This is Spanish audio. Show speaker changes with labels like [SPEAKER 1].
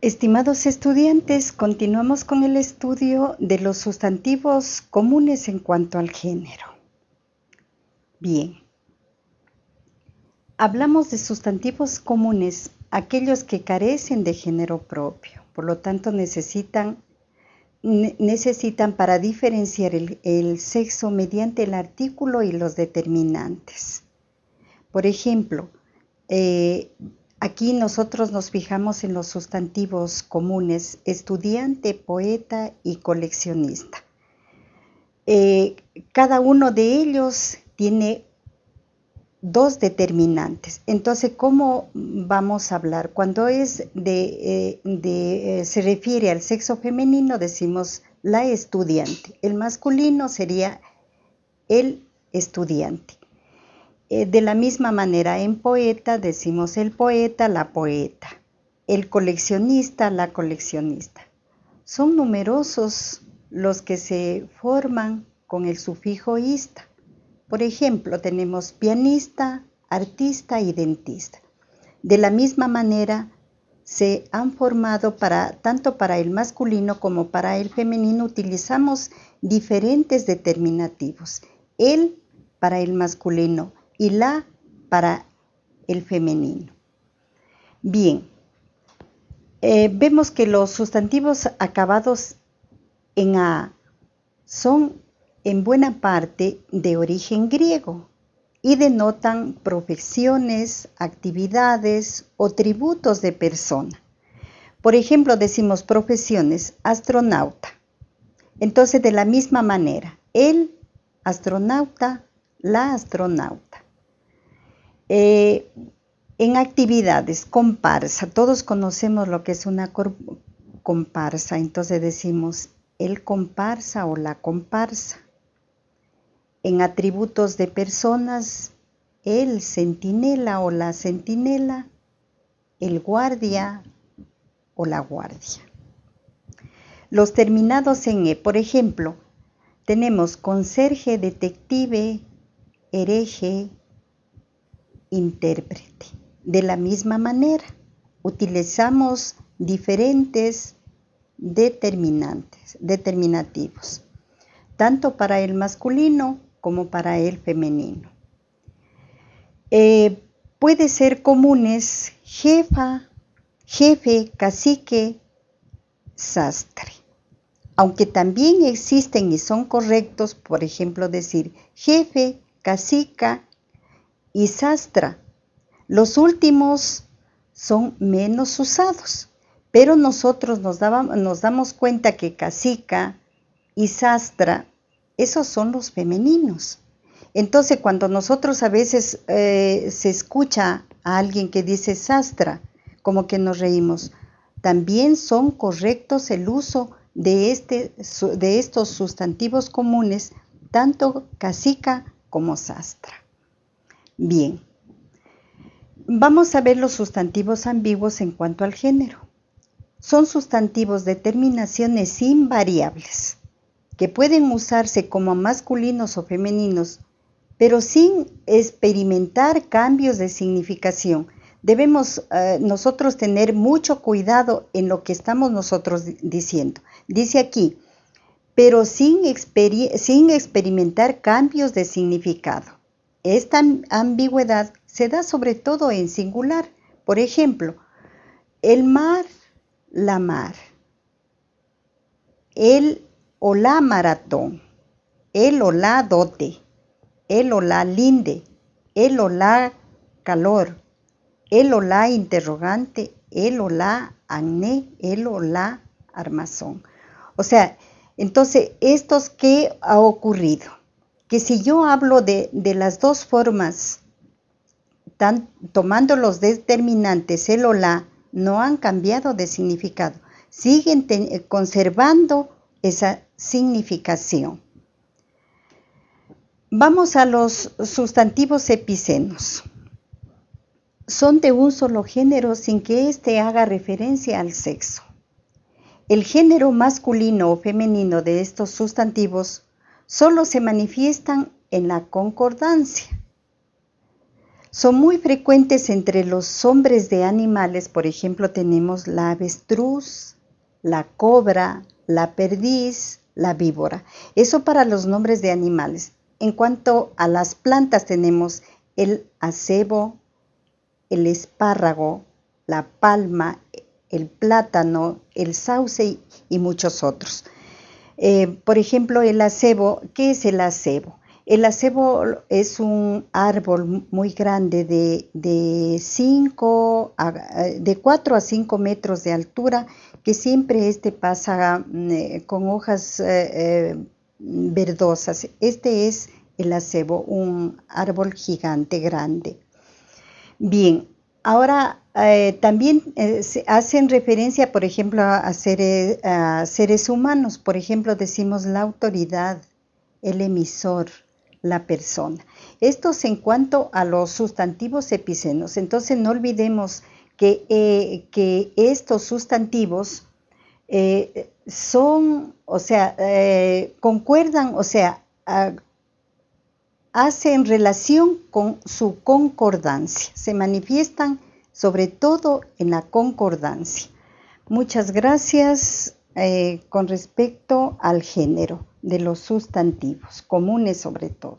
[SPEAKER 1] Estimados estudiantes, continuamos con el estudio de los sustantivos comunes en cuanto al género. Bien, hablamos de sustantivos comunes, aquellos que carecen de género propio, por lo tanto necesitan, necesitan para diferenciar el, sexo mediante el artículo y los determinantes. Por ejemplo, eh, Aquí nosotros nos fijamos en los sustantivos comunes, estudiante, poeta y coleccionista. Eh, cada uno de ellos tiene dos determinantes. Entonces, ¿cómo vamos a hablar? Cuando eh, eh, se refiere al sexo femenino, decimos la estudiante. El masculino sería el estudiante. Eh, de la misma manera, en poeta decimos el poeta, la poeta, el coleccionista, la coleccionista. Son numerosos los que se forman con el sufijo ista. Por ejemplo, tenemos pianista, artista y dentista. De la misma manera, se han formado para tanto para el masculino como para el femenino utilizamos diferentes determinativos. El para el masculino, y la para el femenino. Bien, eh, vemos que los sustantivos acabados en A son en buena parte de origen griego y denotan profesiones, actividades o tributos de persona. Por ejemplo, decimos profesiones, astronauta. Entonces, de la misma manera, el astronauta, la astronauta. Eh, en actividades, comparsa, todos conocemos lo que es una comparsa, entonces decimos el comparsa o la comparsa. En atributos de personas, el centinela o la centinela, el guardia o la guardia. Los terminados en E, por ejemplo, tenemos conserje, detective, hereje, intérprete. De la misma manera, utilizamos diferentes determinantes, determinativos, tanto para el masculino como para el femenino. Eh, puede ser comunes jefa, jefe, cacique, sastre. Aunque también existen y son correctos, por ejemplo, decir jefe, cacica, y sastra. Los últimos son menos usados, pero nosotros nos, nos damos cuenta que casica y sastra, esos son los femeninos. Entonces, cuando nosotros a veces eh, se escucha a alguien que dice sastra, como que nos reímos, también son correctos el uso de, este, de estos sustantivos comunes, tanto casica como sastra. Bien, vamos a ver los sustantivos ambiguos en cuanto al género. Son sustantivos de terminaciones invariables que pueden usarse como masculinos o femeninos, pero sin experimentar cambios de significación. Debemos eh, nosotros tener mucho cuidado en lo que estamos nosotros diciendo. Dice aquí, pero sin, sin experimentar cambios de significado. Esta ambigüedad se da sobre todo en singular. Por ejemplo, el mar, la mar. El o la maratón. El o la dote. El o la linde. El o la calor. El o la interrogante. El o la. El o la armazón. O sea, entonces, ¿estos qué ha ocurrido? Que si yo hablo de, las dos formas, tomando los determinantes el o la, no han cambiado de significado, siguen conservando esa significación. Vamos a los sustantivos epicenos. Son de un solo género sin que éste haga referencia al sexo. El género masculino o femenino de estos sustantivos solo se manifiestan en la concordancia. Son muy frecuentes entre los hombres de animales, por ejemplo, tenemos la avestruz, la cobra, la perdiz, la víbora. Eso para los nombres de animales. En cuanto a las plantas tenemos el acebo, el espárrago, la palma, el plátano, el sauce y muchos otros. Eh, por ejemplo, el acebo, ¿qué es el acebo? El acebo es un árbol muy grande de, de, de 4 a 5 metros de altura que siempre este pasa mm, eh, con hojas eh, verdosas. Este es el acebo, un árbol gigante grande. Bien, ahora eh, también eh, hacen referencia, por ejemplo, a, seres, humanos. Por ejemplo, decimos la autoridad, el emisor, la persona. Estos en cuanto a los sustantivos epicenos. Entonces no olvidemos que, eh, que estos sustantivos son, o sea, concuerdan, o sea, hacen relación con su concordancia, se manifiestan sobre todo en la concordancia. Muchas gracias eh, con respecto al género de los sustantivos, comunes sobre todo.